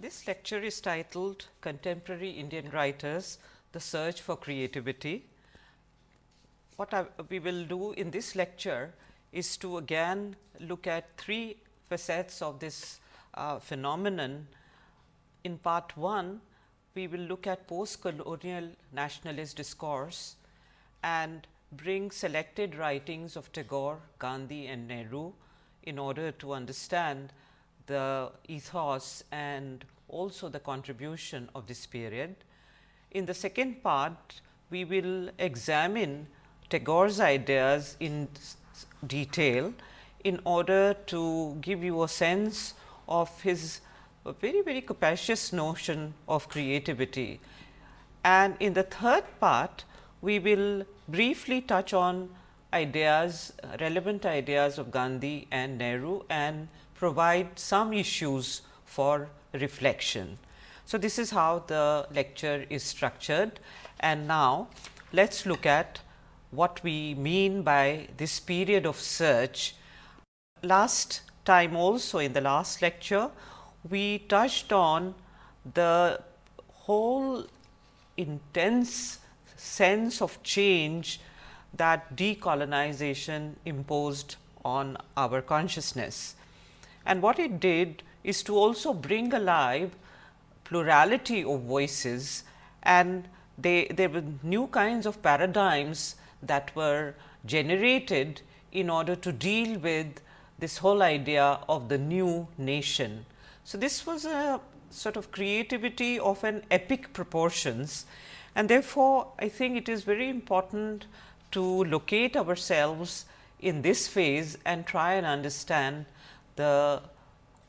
This lecture is titled Contemporary Indian Writers, the Search for Creativity. What I, we will do in this lecture is to again look at three facets of this uh, phenomenon. In part 1, we will look at post colonial nationalist discourse and bring selected writings of Tagore, Gandhi and Nehru in order to understand the ethos and also the contribution of this period. In the second part, we will examine Tagore's ideas in detail in order to give you a sense of his very very capacious notion of creativity. And in the third part, we will briefly touch on ideas relevant ideas of Gandhi and Nehru and provide some issues for reflection. So, this is how the lecture is structured and now let us look at what we mean by this period of search. Last time also in the last lecture, we touched on the whole intense sense of change that decolonization imposed on our consciousness. And what it did is to also bring alive plurality of voices and they, there were new kinds of paradigms that were generated in order to deal with this whole idea of the new nation. So, this was a sort of creativity of an epic proportions and therefore, I think it is very important to locate ourselves in this phase and try and understand the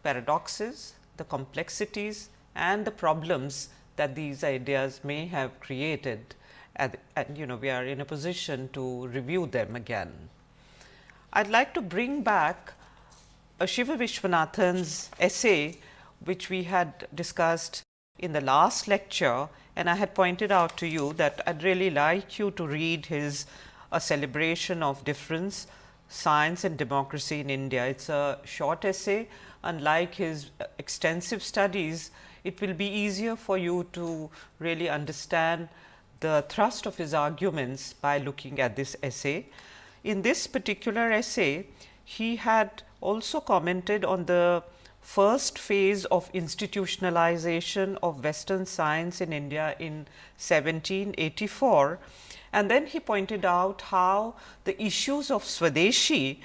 paradoxes, the complexities and the problems that these ideas may have created and, and, you know we are in a position to review them again. I would like to bring back Shiva Vishwanathan's essay which we had discussed in the last lecture and I had pointed out to you that I would really like you to read his A Celebration of Difference Science and Democracy in India. It is a short essay unlike his extensive studies, it will be easier for you to really understand the thrust of his arguments by looking at this essay. In this particular essay, he had also commented on the first phase of institutionalization of western science in India in 1784 and then he pointed out how the issues of Swadeshi,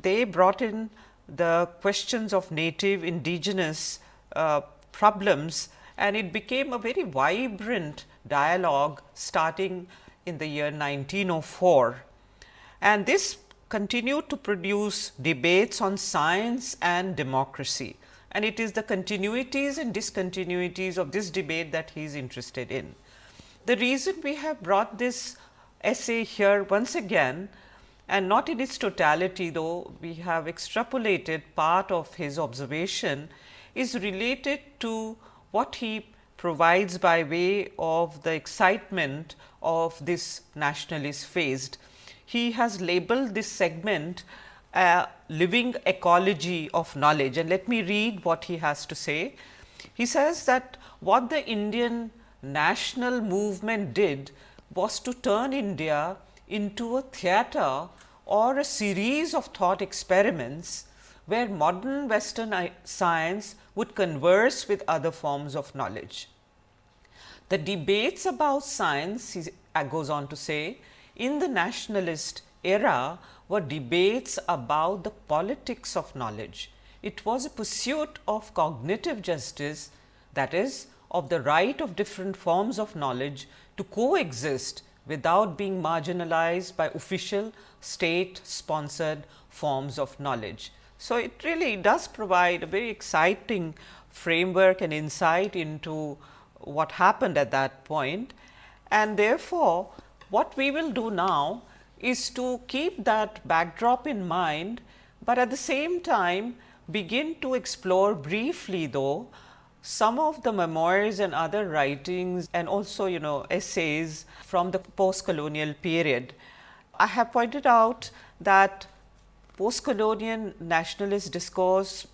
they brought in the questions of native indigenous uh, problems and it became a very vibrant dialogue starting in the year 1904. And this continued to produce debates on science and democracy and it is the continuities and discontinuities of this debate that he is interested in. The reason we have brought this essay here once again and not in its totality though we have extrapolated part of his observation is related to what he provides by way of the excitement of this nationalist phase. He has labeled this segment a living ecology of knowledge and let me read what he has to say. He says that what the Indian national movement did was to turn India into a theatre or a series of thought experiments where modern western science would converse with other forms of knowledge. The debates about science he uh, goes on to say in the nationalist era were debates about the politics of knowledge. It was a pursuit of cognitive justice that is of the right of different forms of knowledge to coexist without being marginalized by official state sponsored forms of knowledge. So, it really does provide a very exciting framework and insight into what happened at that point. And therefore, what we will do now is to keep that backdrop in mind, but at the same time begin to explore briefly though some of the memoirs and other writings and also you know essays from the post colonial period. I have pointed out that post colonial nationalist discourse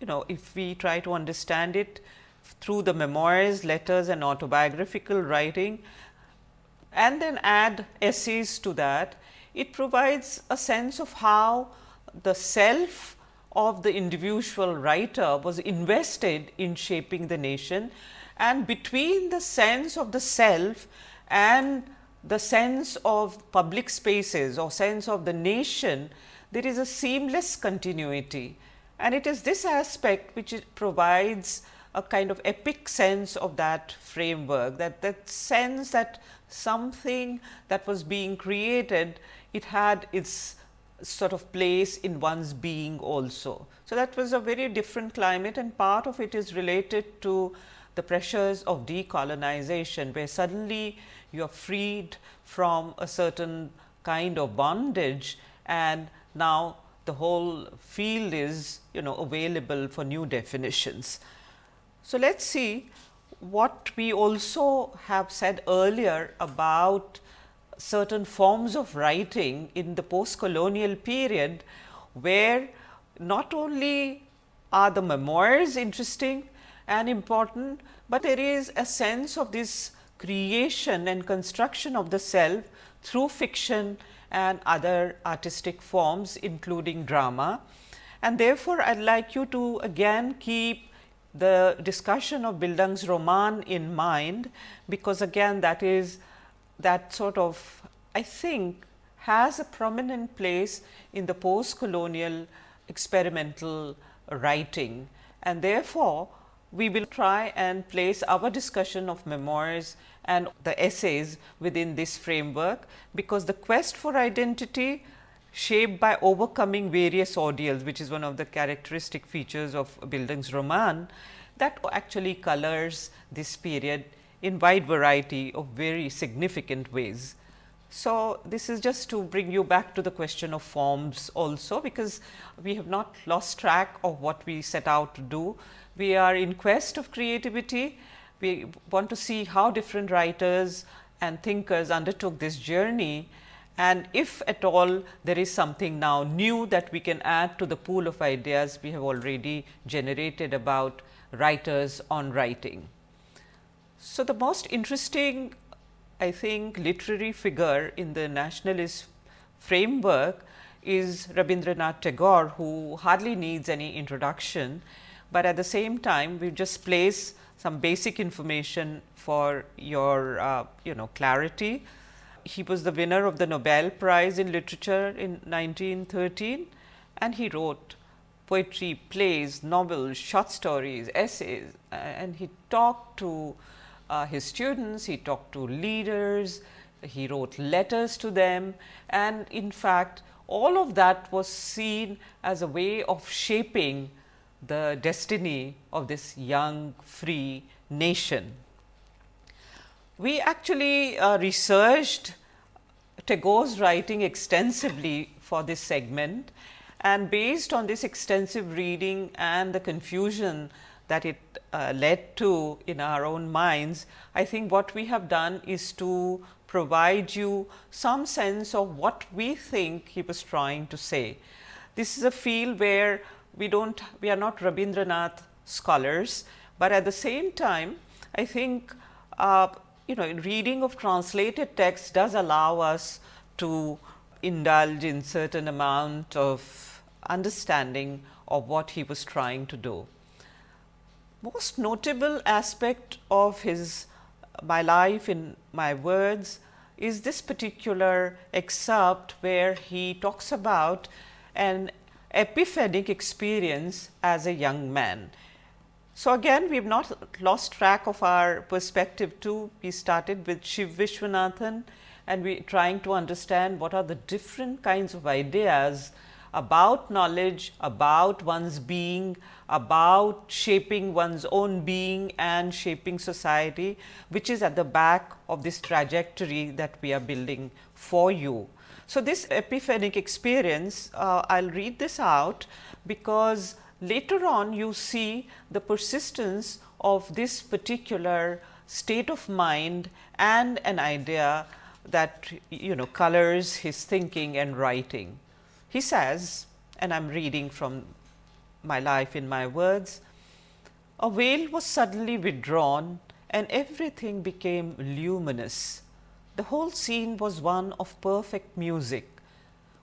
you know if we try to understand it through the memoirs, letters and autobiographical writing and then add essays to that, it provides a sense of how the self of the individual writer was invested in shaping the nation and between the sense of the self and the sense of public spaces or sense of the nation, there is a seamless continuity. And it is this aspect which provides a kind of epic sense of that framework, that, that sense that something that was being created, it had its sort of place in one's being also. So, that was a very different climate and part of it is related to the pressures of decolonization, where suddenly you are freed from a certain kind of bondage and now the whole field is you know available for new definitions. So, let us see what we also have said earlier about certain forms of writing in the post colonial period, where not only are the memoirs interesting and important, but there is a sense of this creation and construction of the self through fiction and other artistic forms including drama. And therefore, I would like you to again keep the discussion of Bildungsroman in mind, because again that is that sort of I think has a prominent place in the post colonial experimental writing. And therefore, we will try and place our discussion of memoirs and the essays within this framework, because the quest for identity shaped by overcoming various ordeals, which is one of the characteristic features of Bildungsroman that actually colors this period in wide variety of very significant ways. So, this is just to bring you back to the question of forms also, because we have not lost track of what we set out to do. We are in quest of creativity. We want to see how different writers and thinkers undertook this journey and if at all there is something now new that we can add to the pool of ideas we have already generated about writers on writing. So, the most interesting I think literary figure in the nationalist framework is Rabindranath Tagore, who hardly needs any introduction, but at the same time we just place some basic information for your uh, you know clarity. He was the winner of the Nobel Prize in Literature in 1913 and he wrote poetry, plays, novels, short stories, essays and he talked to uh, his students, he talked to leaders, he wrote letters to them and in fact, all of that was seen as a way of shaping the destiny of this young free nation. We actually uh, researched Tagore's writing extensively for this segment and based on this extensive reading and the confusion that it uh, led to in our own minds, I think what we have done is to provide you some sense of what we think he was trying to say. This is a field where we do not we are not Rabindranath scholars, but at the same time I think uh, you know reading of translated text does allow us to indulge in certain amount of understanding of what he was trying to do most notable aspect of his uh, my life in my words is this particular excerpt where he talks about an epiphanic experience as a young man. So, again we have not lost track of our perspective too. We started with Shiv Vishwanathan and we trying to understand what are the different kinds of ideas about knowledge, about one's being, about shaping one's own being and shaping society, which is at the back of this trajectory that we are building for you. So, this epiphanic experience, uh, I will read this out because later on you see the persistence of this particular state of mind and an idea that you know colors his thinking and writing. He says and I am reading from my life in my words, a veil was suddenly withdrawn and everything became luminous. The whole scene was one of perfect music,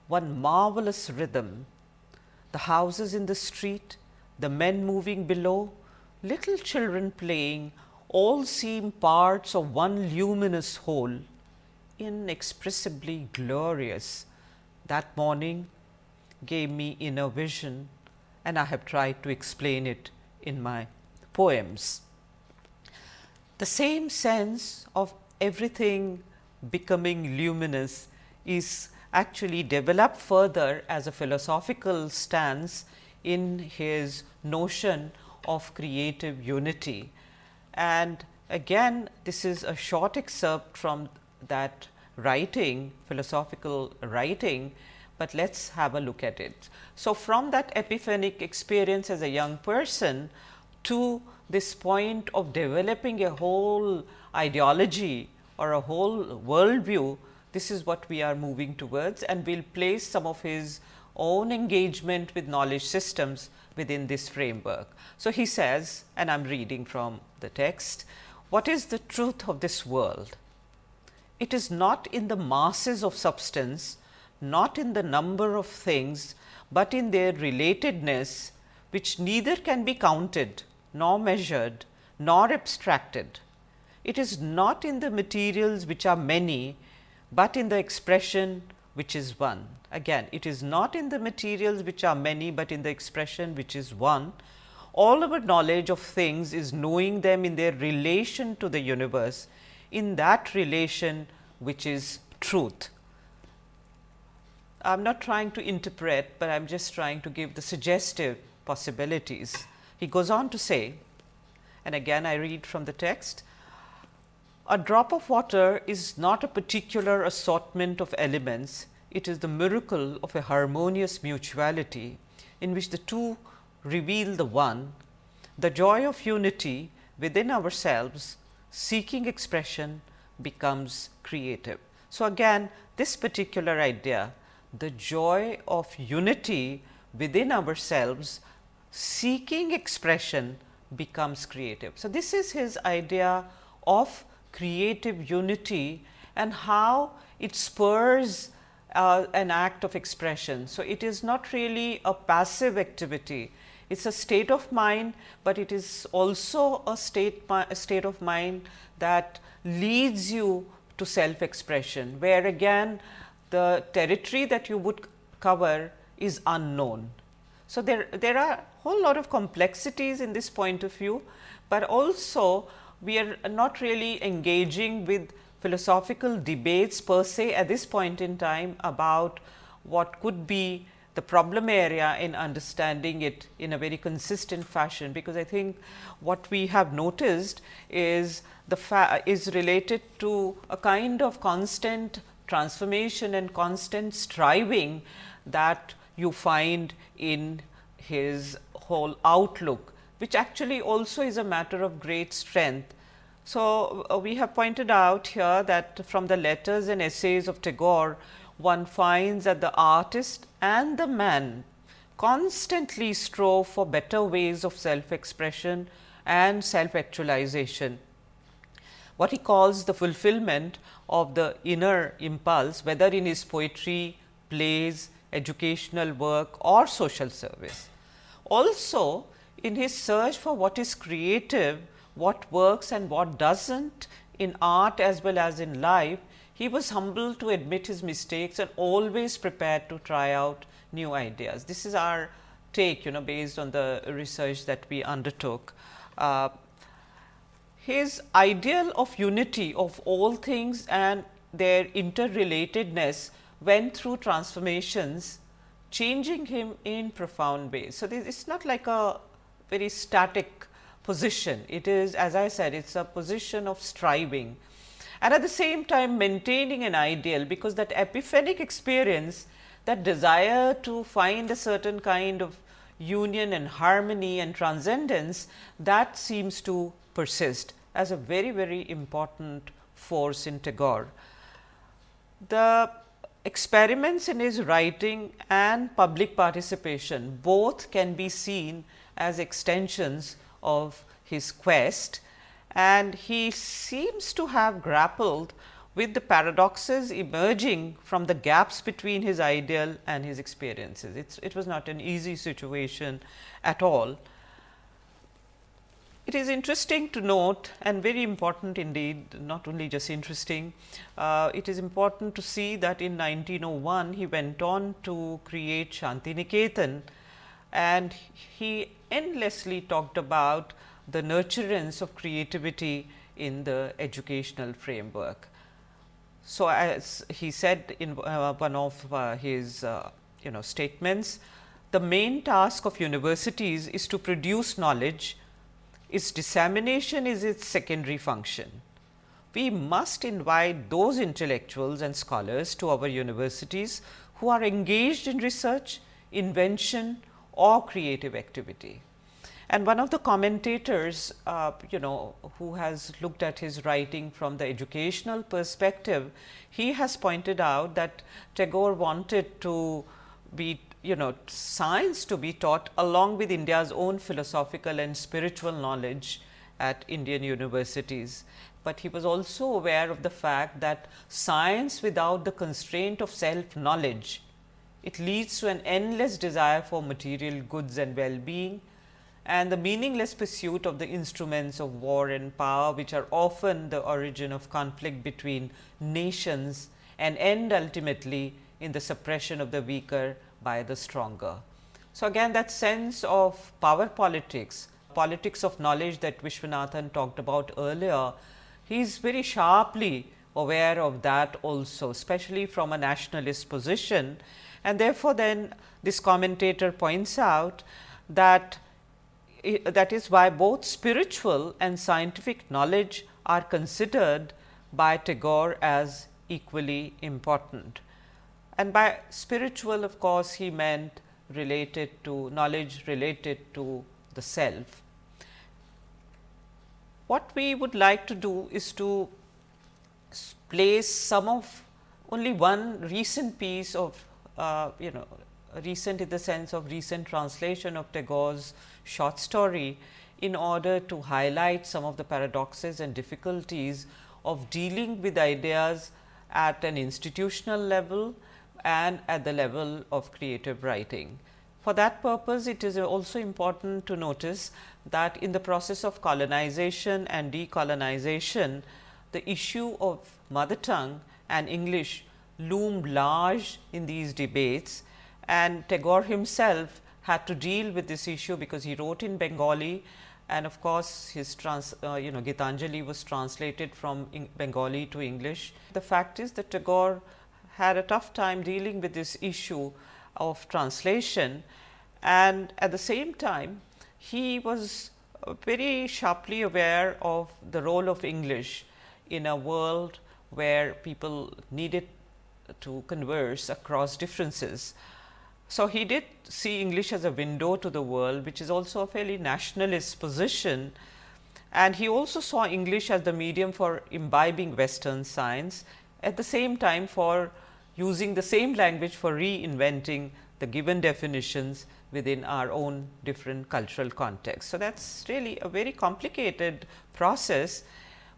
one marvelous rhythm. The houses in the street, the men moving below, little children playing, all seem parts of one luminous whole, inexpressibly glorious. That morning gave me inner vision and I have tried to explain it in my poems. The same sense of everything becoming luminous is actually developed further as a philosophical stance in his notion of creative unity. And again this is a short excerpt from that writing philosophical writing, but let us have a look at it. So, from that epiphanic experience as a young person to this point of developing a whole ideology or a whole worldview, this is what we are moving towards and we will place some of his own engagement with knowledge systems within this framework. So, he says and I am reading from the text, what is the truth of this world? It is not in the masses of substance, not in the number of things, but in their relatedness which neither can be counted nor measured nor abstracted. It is not in the materials which are many, but in the expression which is one. Again it is not in the materials which are many, but in the expression which is one. All our knowledge of things is knowing them in their relation to the universe, in that relation which is truth. I am not trying to interpret, but I am just trying to give the suggestive possibilities. He goes on to say and again I read from the text, a drop of water is not a particular assortment of elements, it is the miracle of a harmonious mutuality in which the two reveal the one, the joy of unity within ourselves seeking expression becomes creative. So, again this particular idea the joy of unity within ourselves seeking expression becomes creative. So, this is his idea of creative unity and how it spurs uh, an act of expression. So, it is not really a passive activity, it is a state of mind, but it is also a state, a state of mind that leads you to self expression, where again the territory that you would cover is unknown. So, there, there are whole lot of complexities in this point of view, but also we are not really engaging with philosophical debates per se at this point in time about what could be the problem area in understanding it in a very consistent fashion, because I think what we have noticed is the is related to a kind of constant transformation and constant striving that you find in his whole outlook, which actually also is a matter of great strength. So, uh, we have pointed out here that from the letters and essays of Tagore, one finds that the artist and the man constantly strove for better ways of self expression and self actualization. What he calls the fulfillment of the inner impulse, whether in his poetry, plays, educational work or social service. Also in his search for what is creative, what works and what does not in art as well as in life, he was humble to admit his mistakes and always prepared to try out new ideas. This is our take you know based on the research that we undertook. Uh, his ideal of unity of all things and their interrelatedness went through transformations changing him in profound ways. So, this is not like a very static position, it is as I said it is a position of striving and at the same time maintaining an ideal, because that epiphanic experience that desire to find a certain kind of union and harmony and transcendence that seems to persist as a very very important force in Tagore. The experiments in his writing and public participation both can be seen as extensions of his quest and he seems to have grappled with the paradoxes emerging from the gaps between his ideal and his experiences. It's, it was not an easy situation at all. It is interesting to note and very important indeed, not only just interesting, uh, it is important to see that in 1901 he went on to create Shantiniketan and he endlessly talked about the nurturance of creativity in the educational framework. So, as he said in uh, one of uh, his uh, you know statements, the main task of universities is to produce knowledge, its dissemination is its secondary function. We must invite those intellectuals and scholars to our universities who are engaged in research, invention or creative activity. And one of the commentators, uh, you know, who has looked at his writing from the educational perspective, he has pointed out that Tagore wanted to be, you know, science to be taught along with India's own philosophical and spiritual knowledge at Indian universities. But he was also aware of the fact that science without the constraint of self knowledge, it leads to an endless desire for material goods and well-being and the meaningless pursuit of the instruments of war and power which are often the origin of conflict between nations and end ultimately in the suppression of the weaker by the stronger. So, again that sense of power politics, politics of knowledge that Vishwanathan talked about earlier, he is very sharply aware of that also, especially from a nationalist position. And therefore, then this commentator points out that that is why both spiritual and scientific knowledge are considered by Tagore as equally important. And by spiritual of course, he meant related to knowledge related to the self. What we would like to do is to place some of only one recent piece of uh, you know recent in the sense of recent translation of Tagore's short story in order to highlight some of the paradoxes and difficulties of dealing with ideas at an institutional level and at the level of creative writing. For that purpose, it is also important to notice that in the process of colonization and decolonization, the issue of mother tongue and English loomed large in these debates and Tagore himself had to deal with this issue because he wrote in Bengali and of course, his trans, uh, you know Gitanjali was translated from Bengali to English. The fact is that Tagore had a tough time dealing with this issue of translation and at the same time he was uh, very sharply aware of the role of English in a world where people needed to converse across differences. So, he did see English as a window to the world, which is also a fairly nationalist position. And he also saw English as the medium for imbibing Western science, at the same time for using the same language for reinventing the given definitions within our own different cultural context. So, that is really a very complicated process,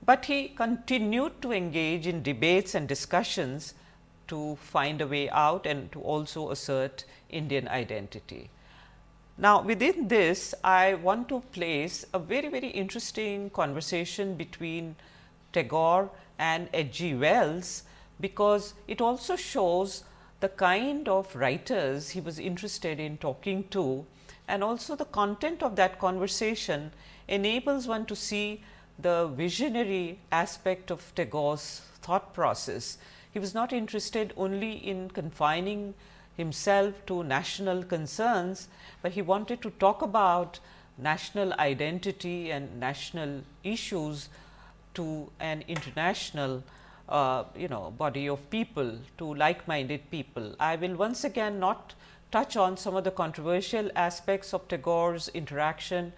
but he continued to engage in debates and discussions to find a way out and to also assert Indian identity. Now, within this I want to place a very very interesting conversation between Tagore and H. G. Wells, because it also shows the kind of writers he was interested in talking to. And also the content of that conversation enables one to see the visionary aspect of Tagore's thought process. He was not interested only in confining himself to national concerns, but he wanted to talk about national identity and national issues to an international uh, you know body of people to like minded people. I will once again not touch on some of the controversial aspects of Tagore's interaction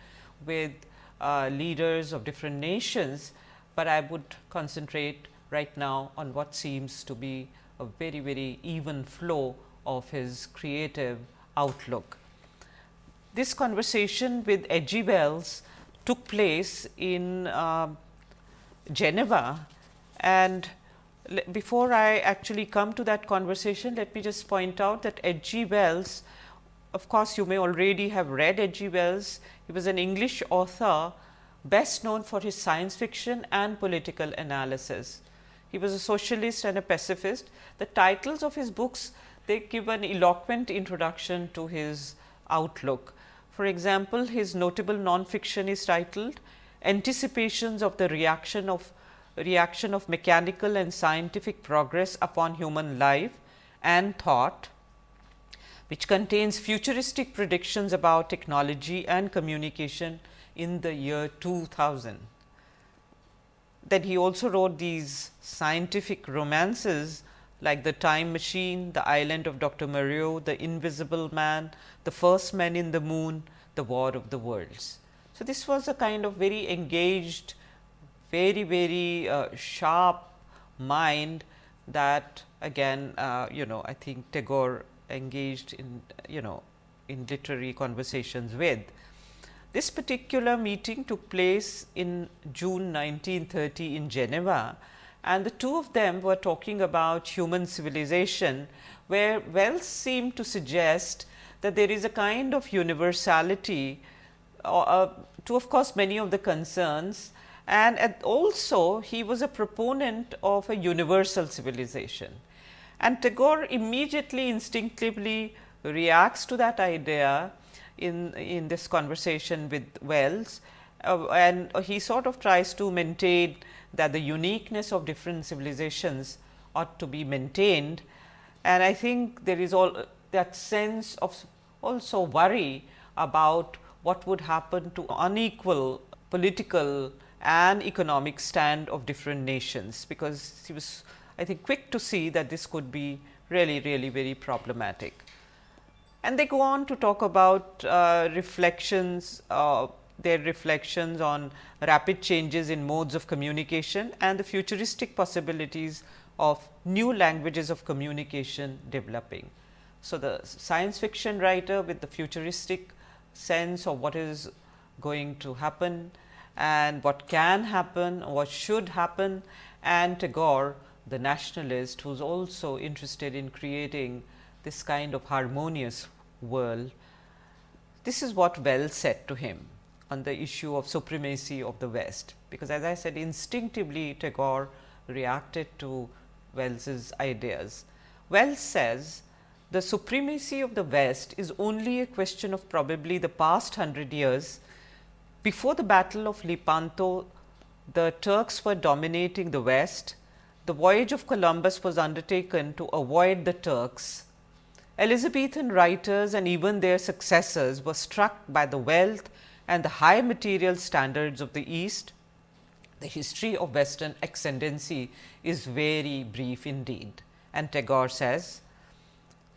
with uh, leaders of different nations, but I would concentrate right now on what seems to be a very, very even flow of his creative outlook. This conversation with. G. Wells took place in uh, Geneva and before I actually come to that conversation, let me just point out that H. G. Wells, of course, you may already have read H. G. Wells. He was an English author best known for his science fiction and political analysis. He was a socialist and a pacifist. The titles of his books they give an eloquent introduction to his outlook. For example, his notable non-fiction is titled Anticipations of the Reaction of Reaction of Mechanical and Scientific Progress upon Human Life and Thought, which contains futuristic predictions about technology and communication in the year 2000. Then he also wrote these scientific romances like The Time Machine, The Island of Dr. Moreau, The Invisible Man, The First Man in the Moon, The War of the Worlds. So, this was a kind of very engaged, very, very uh, sharp mind that again, uh, you know, I think Tagore engaged in, you know, in literary conversations with. This particular meeting took place in June 1930 in Geneva and the two of them were talking about human civilization, where Wells seemed to suggest that there is a kind of universality uh, uh, to of course, many of the concerns and also he was a proponent of a universal civilization. And Tagore immediately instinctively reacts to that idea in, in this conversation with Wells uh, and he sort of tries to maintain that the uniqueness of different civilizations ought to be maintained. And I think there is all that sense of also worry about what would happen to unequal political and economic stand of different nations, because he was I think quick to see that this could be really really very problematic. And they go on to talk about uh, reflections, uh, their reflections on rapid changes in modes of communication and the futuristic possibilities of new languages of communication developing. So, the science fiction writer with the futuristic sense of what is going to happen and what can happen, what should happen and Tagore the nationalist who is also interested in creating this kind of harmonious world. This is what Wells said to him on the issue of supremacy of the West, because as I said instinctively Tagore reacted to Wells's ideas. Wells says the supremacy of the West is only a question of probably the past hundred years. Before the battle of Lepanto, the Turks were dominating the West. The voyage of Columbus was undertaken to avoid the Turks Elizabethan writers and even their successors were struck by the wealth and the high material standards of the East. The history of western ascendancy is very brief indeed and Tagore says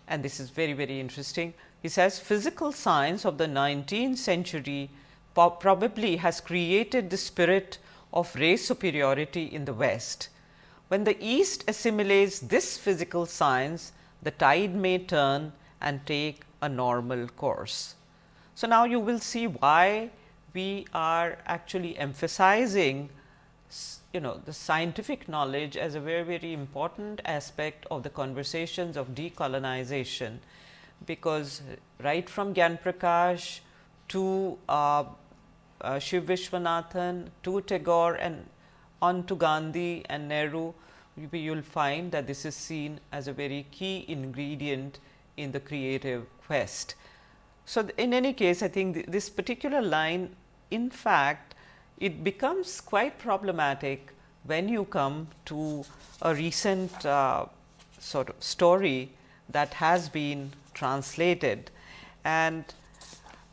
and this is very very interesting. He says physical science of the 19th century probably has created the spirit of race superiority in the West. When the East assimilates this physical science, the tide may turn and take a normal course. So, now you will see why we are actually emphasizing you know the scientific knowledge as a very very important aspect of the conversations of decolonization, because right from Gyan Prakash to uh, uh, Shiv Vishwanathan to Tagore and on to Gandhi and Nehru, you will find that this is seen as a very key ingredient in the creative quest. So, in any case I think th this particular line in fact, it becomes quite problematic when you come to a recent uh, sort of story that has been translated and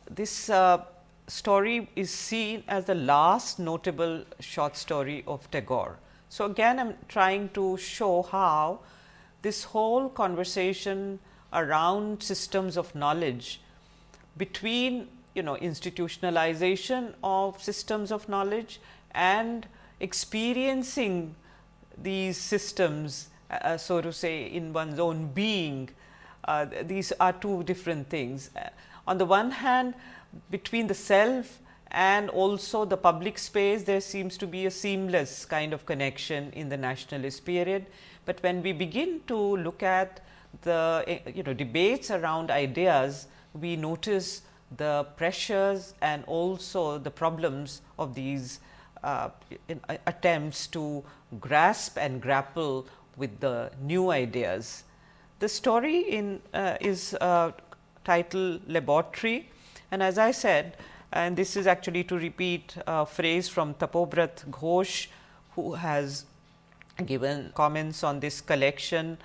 this uh, story is seen as the last notable short story of Tagore. So, again I am trying to show how this whole conversation around systems of knowledge between you know institutionalization of systems of knowledge and experiencing these systems uh, uh so to say in one's own being uh, these are two different things. Uh, on the one hand between the self and also the public space there seems to be a seamless kind of connection in the nationalist period. But when we begin to look at the eh, you know debates around ideas, we notice the pressures and also the problems of these uh, uh, attempts to grasp and grapple with the new ideas. The story in uh, is uh, titled laboratory and as I said and this is actually to repeat a phrase from Tapobrat Ghosh who has given comments on this collection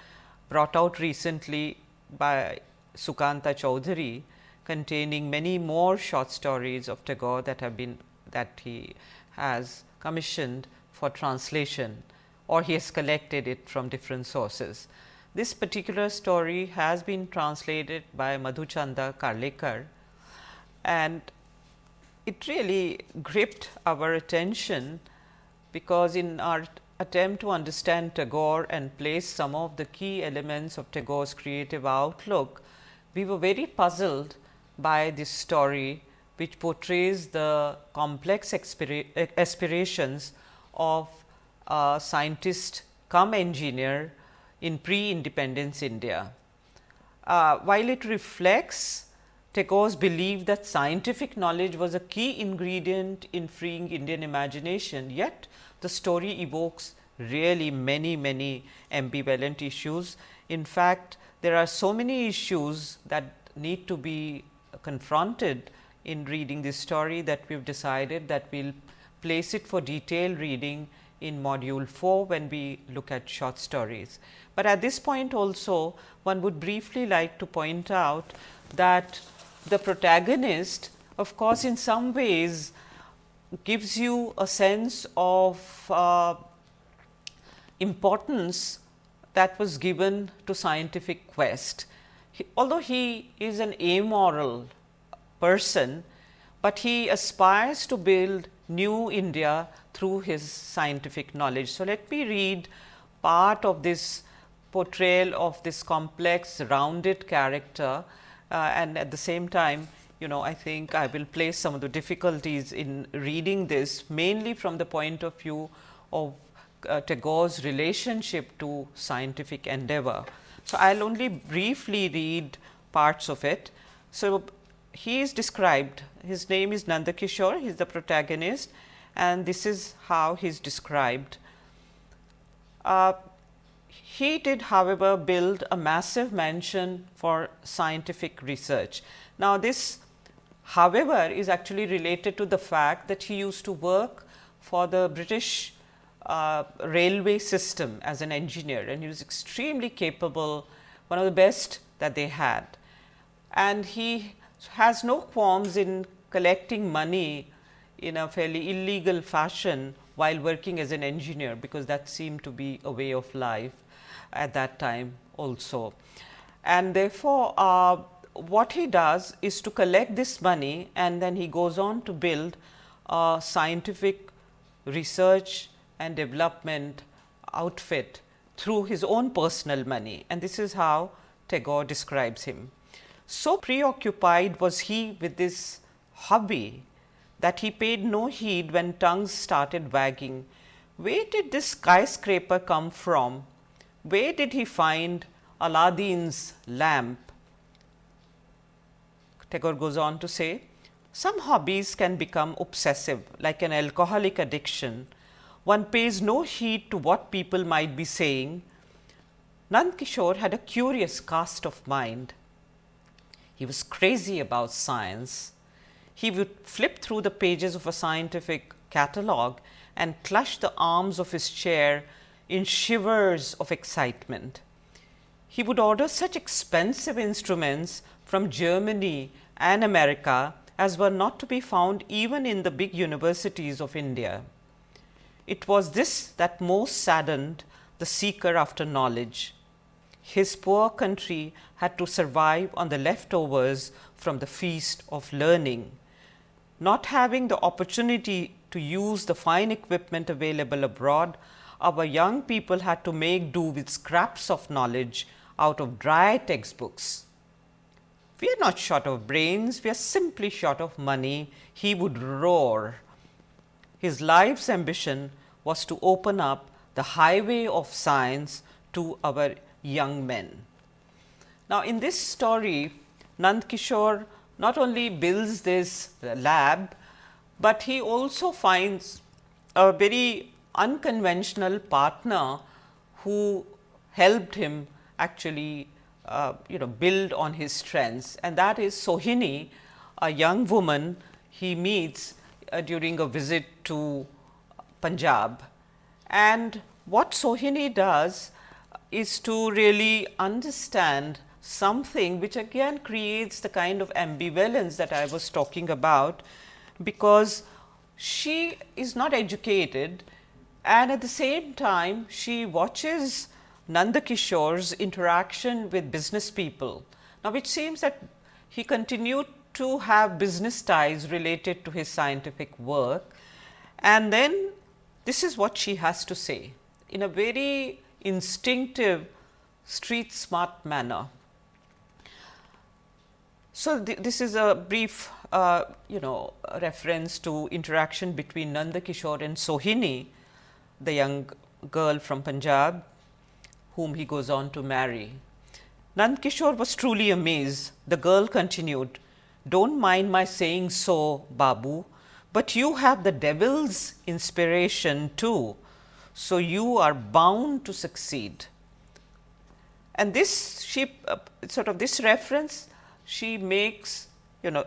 brought out recently by Sukanta Chaudhuri containing many more short stories of Tagore that have been that he has commissioned for translation or he has collected it from different sources. This particular story has been translated by Madhuchanda Karlekar and it really gripped our attention because in our attempt to understand Tagore and place some of the key elements of Tagore's creative outlook, we were very puzzled by this story which portrays the complex aspirations of a scientist come engineer in pre-independence India. Uh, while it reflects Tagore's belief that scientific knowledge was a key ingredient in freeing Indian imagination, yet the story evokes really many, many ambivalent issues. In fact, there are so many issues that need to be confronted in reading this story that we have decided that we will place it for detailed reading in module 4 when we look at short stories. But at this point also one would briefly like to point out that the protagonist of course, in some ways gives you a sense of uh, importance that was given to scientific quest. He, although he is an amoral person, but he aspires to build new India through his scientific knowledge. So, let me read part of this portrayal of this complex rounded character and at the same time you know I think I will place some of the difficulties in reading this mainly from the point of view of uh, Tagore's relationship to scientific endeavor. So, I will only briefly read parts of it. So, he is described his name is Nandakishore he is the protagonist and this is how he is described. Uh, he did however, build a massive mansion for scientific research. Now, this however, is actually related to the fact that he used to work for the British uh, railway system as an engineer and he was extremely capable, one of the best that they had. And he has no qualms in collecting money in a fairly illegal fashion while working as an engineer, because that seemed to be a way of life at that time also. And therefore, uh, what he does is to collect this money and then he goes on to build a scientific research and development outfit through his own personal money and this is how Tagore describes him. So preoccupied was he with this hobby that he paid no heed when tongues started wagging. Where did this skyscraper come from where did he find Aladdin's lamp? Tagore goes on to say, some hobbies can become obsessive like an alcoholic addiction. One pays no heed to what people might be saying. Nand Kishore had a curious cast of mind. He was crazy about science. He would flip through the pages of a scientific catalogue and clutch the arms of his chair in shivers of excitement. He would order such expensive instruments from Germany and America as were not to be found even in the big universities of India. It was this that most saddened the seeker after knowledge. His poor country had to survive on the leftovers from the feast of learning. Not having the opportunity to use the fine equipment available abroad, our young people had to make do with scraps of knowledge out of dry textbooks. we are not short of brains, we are simply short of money, he would roar. His life's ambition was to open up the highway of science to our young men. Now, in this story, Nand Kishore not only builds this lab, but he also finds a very unconventional partner who helped him actually uh, you know build on his strengths and that is Sohini, a young woman he meets uh, during a visit to Punjab. And what Sohini does is to really understand something which again creates the kind of ambivalence that I was talking about, because she is not educated and at the same time she watches Nandakishore's interaction with business people. Now, it seems that he continued to have business ties related to his scientific work and then this is what she has to say in a very instinctive street smart manner. So, th this is a brief uh, you know reference to interaction between Nanda Kishore and Sohini, the young girl from Punjab whom he goes on to marry. Nand Kishore was truly amazed. The girl continued, Don't mind my saying so, Babu, but you have the devil's inspiration too. So, you are bound to succeed. And this she uh, sort of this reference she makes you know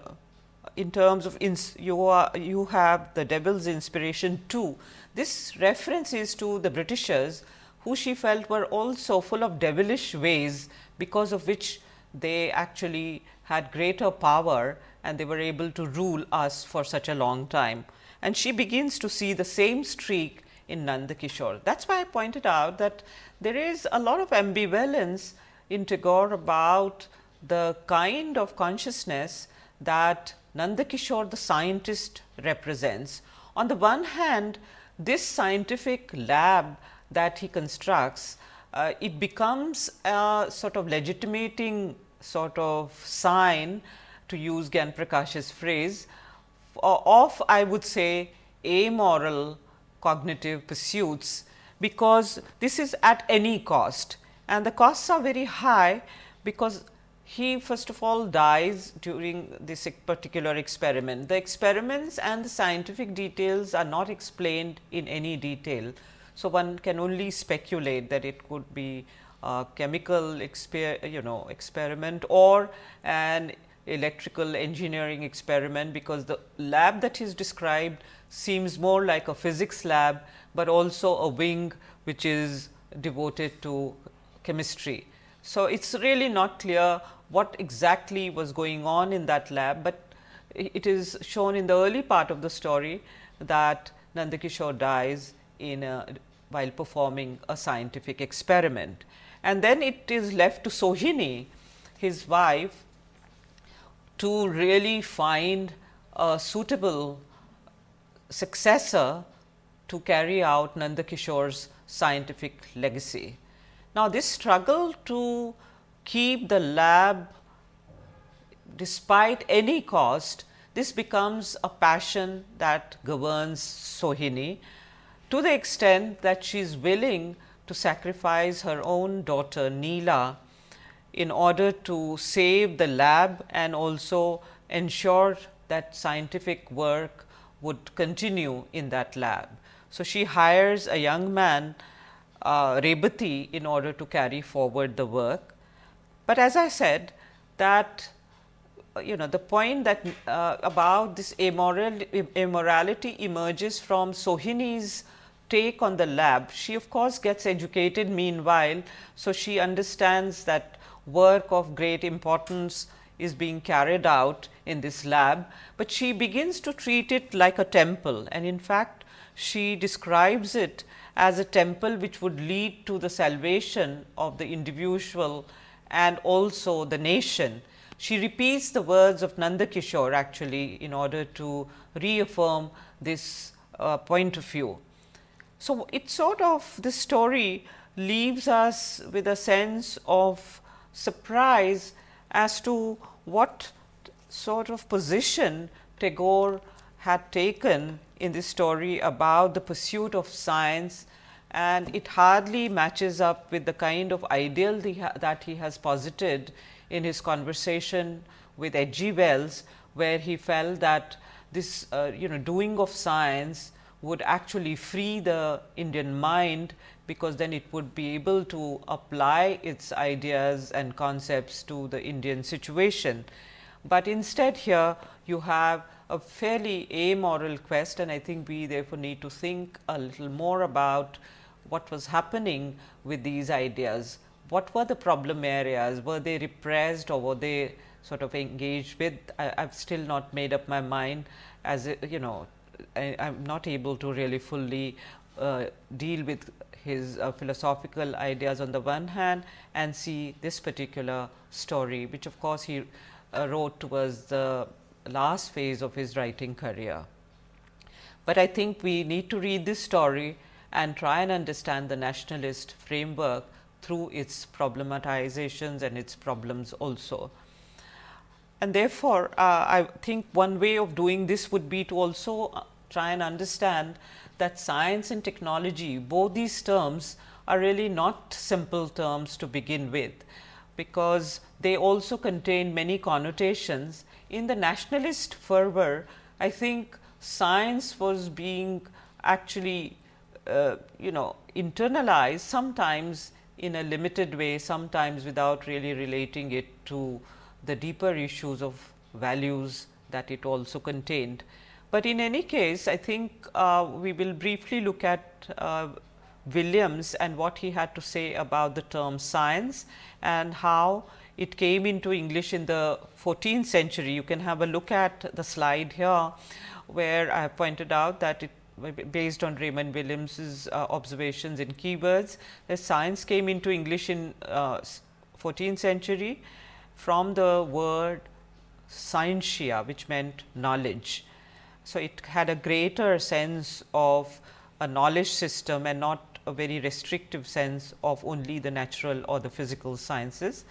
in terms of ins you are you have the devil's inspiration too. This reference is to the Britishers who she felt were also full of devilish ways because of which they actually had greater power and they were able to rule us for such a long time. And she begins to see the same streak in Nanda Kishore. That is why I pointed out that there is a lot of ambivalence in Tagore about the kind of consciousness that Nanda Kishore the scientist represents. On the one hand, this scientific lab that he constructs, uh, it becomes a sort of legitimating sort of sign to use Gyan Prakash's phrase of I would say amoral cognitive pursuits, because this is at any cost and the costs are very high because he first of all dies during this particular experiment. The experiments and the scientific details are not explained in any detail. So, one can only speculate that it could be a chemical exper you know experiment or an electrical engineering experiment, because the lab that is described seems more like a physics lab, but also a wing which is devoted to chemistry. So, it is really not clear what exactly was going on in that lab, but it is shown in the early part of the story that Nandakishore dies in a, while performing a scientific experiment. And then it is left to Sohini, his wife, to really find a suitable successor to carry out Nandakishore's scientific legacy. Now, this struggle to keep the lab despite any cost this becomes a passion that governs Sohini to the extent that she is willing to sacrifice her own daughter Neela in order to save the lab and also ensure that scientific work would continue in that lab. So, she hires a young man uh, Rebati in order to carry forward the work. But as I said that you know the point that uh, about this immoral, immorality emerges from Sohini's take on the lab. She of course, gets educated meanwhile. So, she understands that work of great importance is being carried out in this lab, but she begins to treat it like a temple and in fact, she describes it as a temple which would lead to the salvation of the individual and also the nation she repeats the words of Nanda Kishore actually in order to reaffirm this uh, point of view. So, it sort of this story leaves us with a sense of surprise as to what sort of position Tagore had taken in this story about the pursuit of science and it hardly matches up with the kind of ideal that he has posited in his conversation with H. G. Wells, where he felt that this uh, you know doing of science would actually free the Indian mind, because then it would be able to apply its ideas and concepts to the Indian situation. But instead here you have a fairly amoral quest and I think we therefore need to think a little more about what was happening with these ideas. What were the problem areas? Were they repressed or were they sort of engaged with? I have still not made up my mind as a, you know I am not able to really fully uh, deal with his uh, philosophical ideas on the one hand and see this particular story, which of course, he uh, wrote towards the last phase of his writing career. But I think we need to read this story and try and understand the nationalist framework through its problematizations and its problems also. And therefore, uh, I think one way of doing this would be to also uh, try and understand that science and technology, both these terms are really not simple terms to begin with, because they also contain many connotations. In the nationalist fervor, I think science was being actually uh, you know internalize sometimes in a limited way, sometimes without really relating it to the deeper issues of values that it also contained. But in any case, I think uh, we will briefly look at uh, Williams and what he had to say about the term science and how it came into English in the 14th century. You can have a look at the slide here, where I have pointed out that it based on Raymond Williams's uh, observations in keywords that science came into English in uh, 14th century from the word scientia which meant knowledge. So, it had a greater sense of a knowledge system and not a very restrictive sense of only the natural or the physical sciences.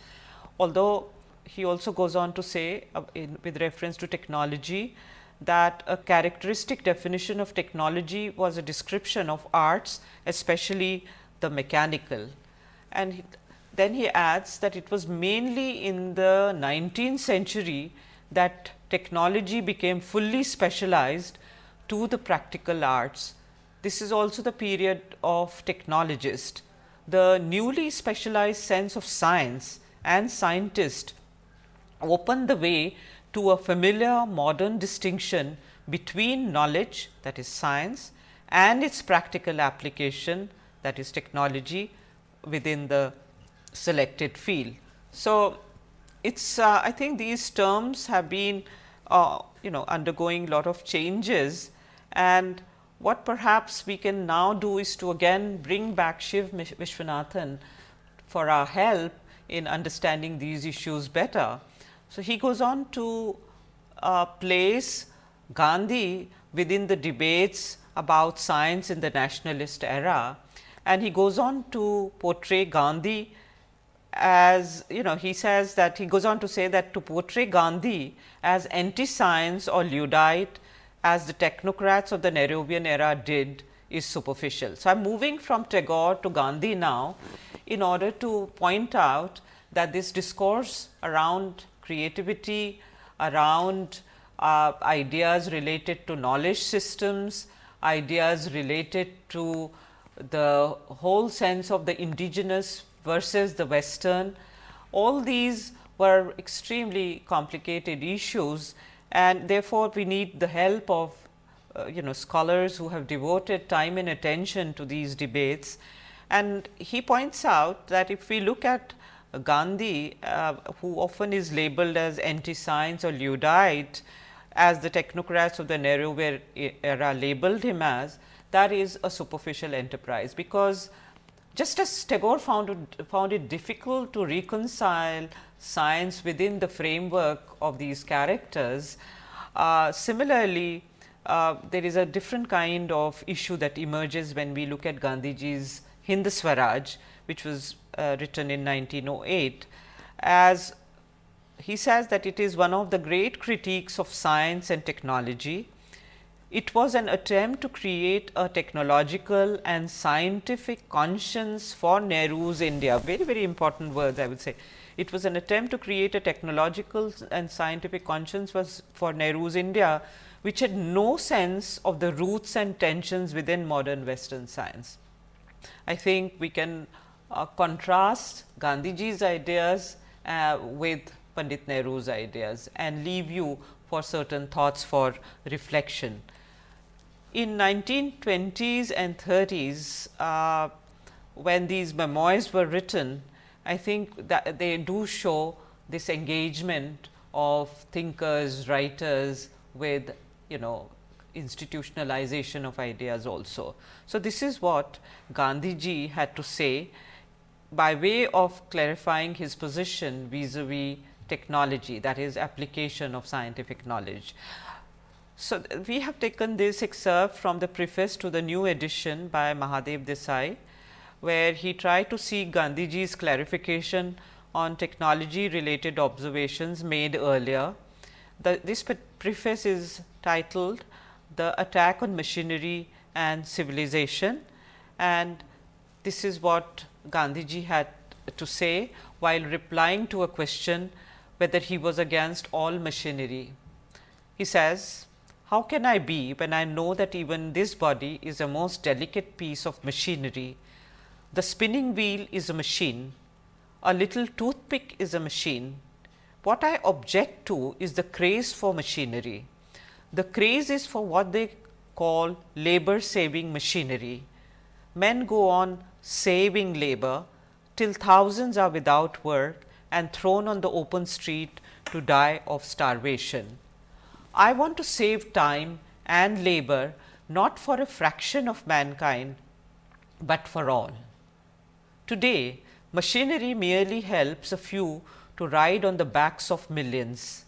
Although, he also goes on to say uh, in, with reference to technology that a characteristic definition of technology was a description of arts especially the mechanical. And he, then he adds that it was mainly in the 19th century that technology became fully specialized to the practical arts. This is also the period of technologist. The newly specialized sense of science and scientist opened the way to a familiar modern distinction between knowledge that is science and its practical application that is technology within the selected field. So, it is uh, I think these terms have been uh, you know undergoing lot of changes and what perhaps we can now do is to again bring back Shiv Visvanathan for our help in understanding these issues better. So, he goes on to uh, place Gandhi within the debates about science in the nationalist era and he goes on to portray Gandhi as you know he says that he goes on to say that to portray Gandhi as anti science or Luddite as the technocrats of the Nehruvian era did is superficial. So, I am moving from Tagore to Gandhi now in order to point out that this discourse around creativity, around uh, ideas related to knowledge systems, ideas related to the whole sense of the indigenous versus the western. All these were extremely complicated issues and therefore, we need the help of uh, you know scholars who have devoted time and attention to these debates. And he points out that if we look at Gandhi, uh, who often is labeled as anti-science or Luddite, as the technocrats of the Nehru era labeled him as, that is a superficial enterprise, because just as Tagore found it, found it difficult to reconcile science within the framework of these characters, uh, similarly, uh, there is a different kind of issue that emerges when we look at Gandhiji's Hind Swaraj, which was Uh, written in 1908 as he says that it is one of the great critiques of science and technology. It was an attempt to create a technological and scientific conscience for Nehru's India, very very important words I would say. It was an attempt to create a technological and scientific conscience was for Nehru's India, which had no sense of the roots and tensions within modern western science. I think we can uh, contrast Gandhiji's ideas uh, with Pandit Nehru's ideas and leave you for certain thoughts for reflection. In 1920s and 30s, uh, when these memoirs were written, I think that they do show this engagement of thinkers, writers with you know institutionalization of ideas also. So, this is what Gandhiji had to say by way of clarifying his position vis-a-vis technology that is application of scientific knowledge. So, we have taken this excerpt from the preface to the new edition by Mahadev Desai, where he tried to seek Gandhiji's clarification on technology related observations made earlier. The, this preface is titled The Attack on Machinery and Civilization and this is what Gandhiji had to say while replying to a question whether he was against all machinery. He says, how can I be when I know that even this body is a most delicate piece of machinery? The spinning wheel is a machine, a little toothpick is a machine. What I object to is the craze for machinery. The craze is for what they call labor saving machinery. Men go on saving labor till thousands are without work and thrown on the open street to die of starvation. I want to save time and labor not for a fraction of mankind, but for all. Today, machinery merely helps a few to ride on the backs of millions.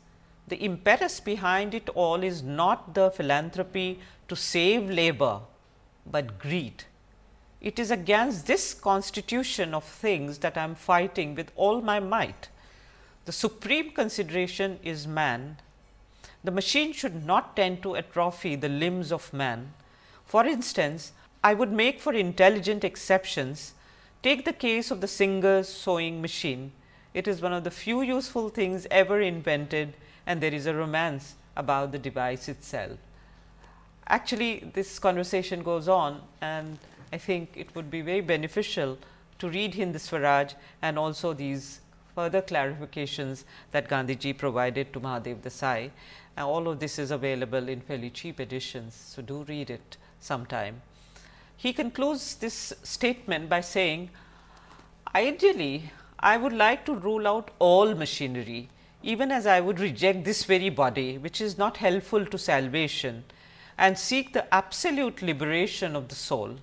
The impetus behind it all is not the philanthropy to save labor, but greed. It is against this constitution of things that I am fighting with all my might. The supreme consideration is man. The machine should not tend to atrophy the limbs of man. For instance, I would make for intelligent exceptions. Take the case of the Singer's sewing machine. It is one of the few useful things ever invented and there is a romance about the device itself. Actually, this conversation goes on and I think it would be very beneficial to read Hind Swaraj and also these further clarifications that Gandhiji provided to Mahadev Desai. And all of this is available in fairly cheap editions. So, do read it sometime. He concludes this statement by saying, ideally, I would like to rule out all machinery, even as I would reject this very body, which is not helpful to salvation and seek the absolute liberation of the soul.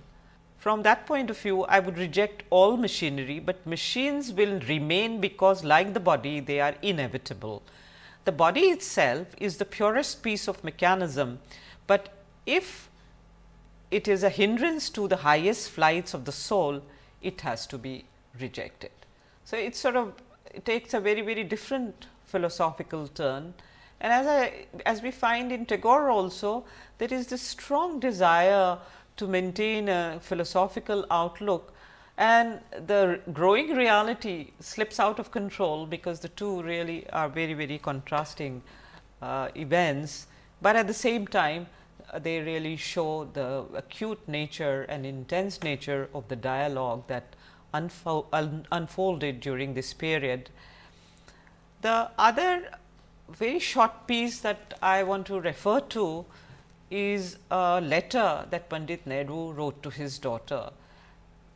From that point of view, I would reject all machinery, but machines will remain because like the body, they are inevitable. The body itself is the purest piece of mechanism, but if it is a hindrance to the highest flights of the soul, it has to be rejected. So, it sort of it takes a very, very different philosophical turn. And as I as we find in Tagore also, there is this strong desire to maintain a philosophical outlook and the growing reality slips out of control because the two really are very very contrasting uh, events, but at the same time uh, they really show the acute nature and intense nature of the dialogue that unfo un unfolded during this period. The other very short piece that I want to refer to is a letter that Pandit Nehru wrote to his daughter.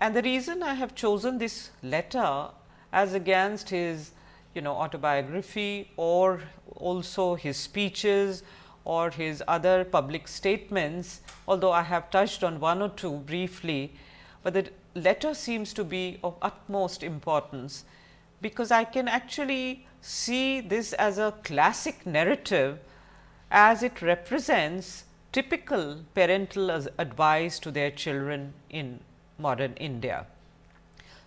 And the reason I have chosen this letter as against his you know autobiography or also his speeches or his other public statements, although I have touched on one or two briefly, but the letter seems to be of utmost importance, because I can actually see this as a classic narrative as it represents typical parental advice to their children in modern India.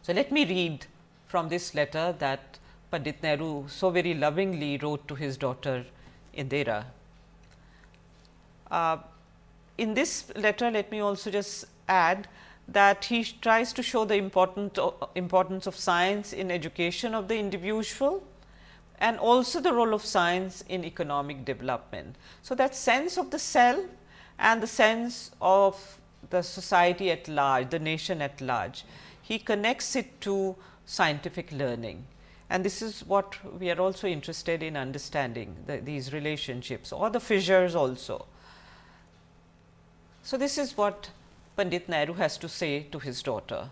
So, let me read from this letter that Pandit Nehru so very lovingly wrote to his daughter Indira. Uh, in this letter, let me also just add that he tries to show the important, uh, importance of science in education of the individual and also the role of science in economic development. So, that sense of the self and the sense of the society at large, the nation at large, he connects it to scientific learning and this is what we are also interested in understanding the, these relationships or the fissures also. So, this is what Pandit Nehru has to say to his daughter.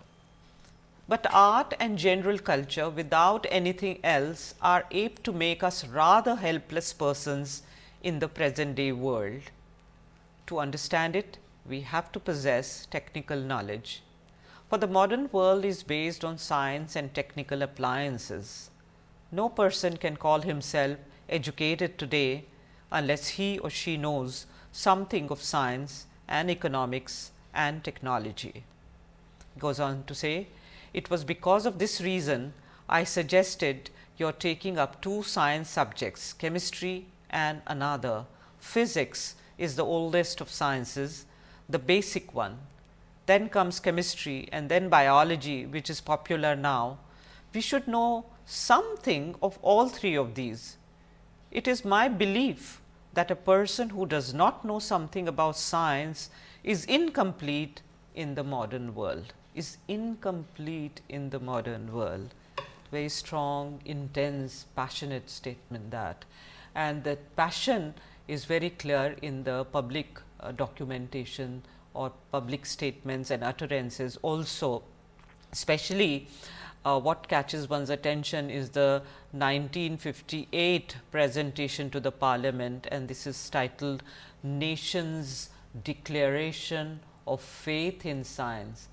But art and general culture without anything else are apt to make us rather helpless persons in the present day world. To understand it, we have to possess technical knowledge for the modern world is based on science and technical appliances. No person can call himself educated today unless he or she knows something of science and economics and technology. Goes on to say, it was because of this reason I suggested your taking up two science subjects, chemistry and another. Physics is the oldest of sciences, the basic one then comes chemistry and then biology which is popular now, we should know something of all three of these. It is my belief that a person who does not know something about science is incomplete in the modern world, is incomplete in the modern world. Very strong, intense, passionate statement that and that passion is very clear in the public uh, documentation or public statements and utterances also especially uh, what catches one's attention is the 1958 presentation to the parliament and this is titled Nation's Declaration of Faith in Science.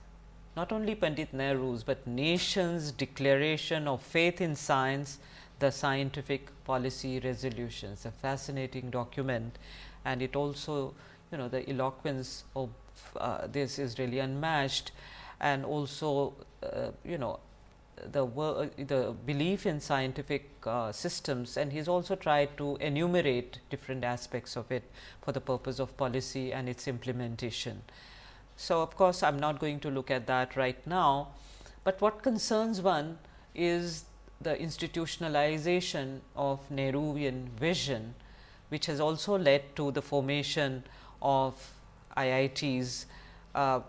Not only Pandit Nehru's, but nation's declaration of faith in science, the scientific policy resolutions, a fascinating document. And it also you know the eloquence of uh, this is really unmatched. And also uh, you know the the belief in scientific uh, systems. And he's also tried to enumerate different aspects of it for the purpose of policy and its implementation. So, of course, I am not going to look at that right now, but what concerns one is the institutionalization of Nehruvian vision, which has also led to the formation of IITs. Uh,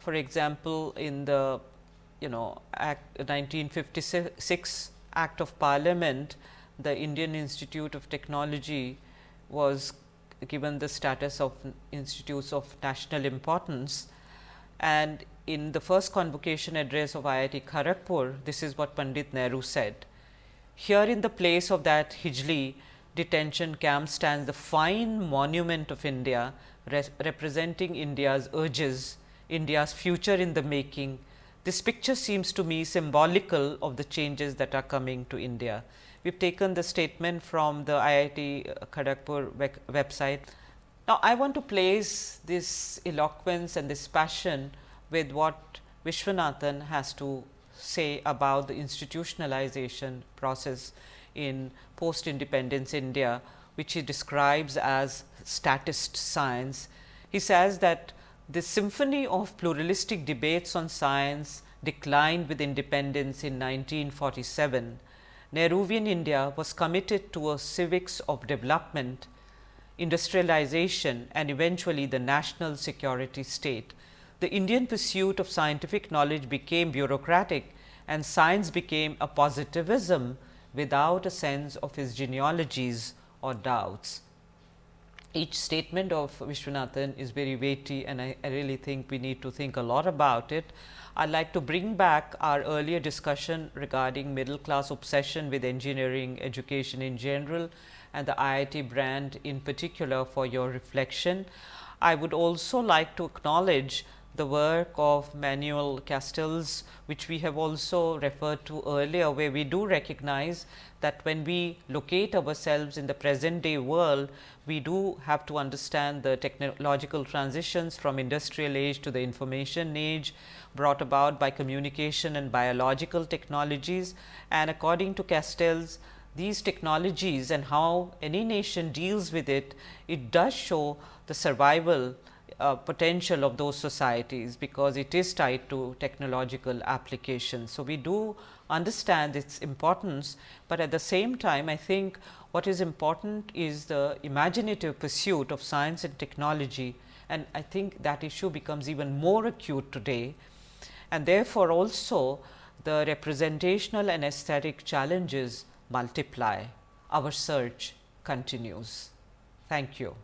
for example, in the you know Act 1956 Act of Parliament, the Indian Institute of Technology was given the status of institutes of national importance and in the first convocation address of IIT Kharagpur, this is what Pandit Nehru said. Here in the place of that Hijli detention camp stands the fine monument of India representing India's urges, India's future in the making. This picture seems to me symbolical of the changes that are coming to India. We have taken the statement from the IIT uh, Kharagpur website. Now, I want to place this eloquence and this passion with what Visvanathan has to say about the institutionalization process in post independence India, which he describes as statist science. He says that the symphony of pluralistic debates on science declined with independence in 1947. Nehruvian India was committed to a civics of development, industrialization and eventually the national security state. The Indian pursuit of scientific knowledge became bureaucratic and science became a positivism without a sense of his genealogies or doubts each statement of Visvanathan is very weighty and I, I, really think we need to think a lot about it. I would like to bring back our earlier discussion regarding middle class obsession with engineering education in general and the IIT brand in particular for your reflection. I would also like to acknowledge the work of Manuel Castells, which we have also referred to earlier, where we do recognize that when we locate ourselves in the present day world, we do have to understand the technological transitions from industrial age to the information age brought about by communication and biological technologies. And according to Castells, these technologies and how any nation deals with it, it does show the survival uh, potential of those societies, because it is tied to technological applications. So, we do understand its importance, but at the same time I think what is important is the imaginative pursuit of science and technology and I think that issue becomes even more acute today and therefore, also the representational and aesthetic challenges multiply. Our search continues. Thank you.